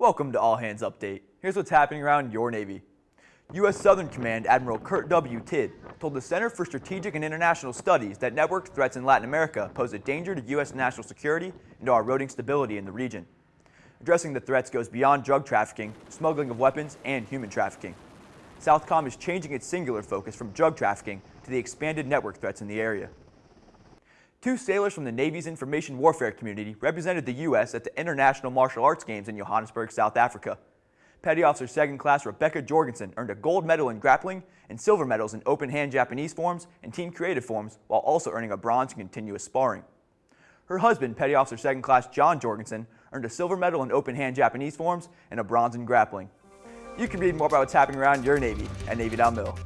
Welcome to All Hands Update. Here's what's happening around your Navy. U.S. Southern Command Admiral Kurt W. Tidd told the Center for Strategic and International Studies that network threats in Latin America pose a danger to U.S. national security and to our eroding stability in the region. Addressing the threats goes beyond drug trafficking, smuggling of weapons, and human trafficking. Southcom is changing its singular focus from drug trafficking to the expanded network threats in the area. Two sailors from the Navy's information warfare community represented the U.S. at the International Martial Arts Games in Johannesburg, South Africa. Petty Officer Second Class Rebecca Jorgensen earned a gold medal in grappling and silver medals in open hand Japanese forms and team creative forms while also earning a bronze in continuous sparring. Her husband, Petty Officer Second Class John Jorgensen, earned a silver medal in open hand Japanese forms and a bronze in grappling. You can read more about what's happening around your Navy at Navy.mil.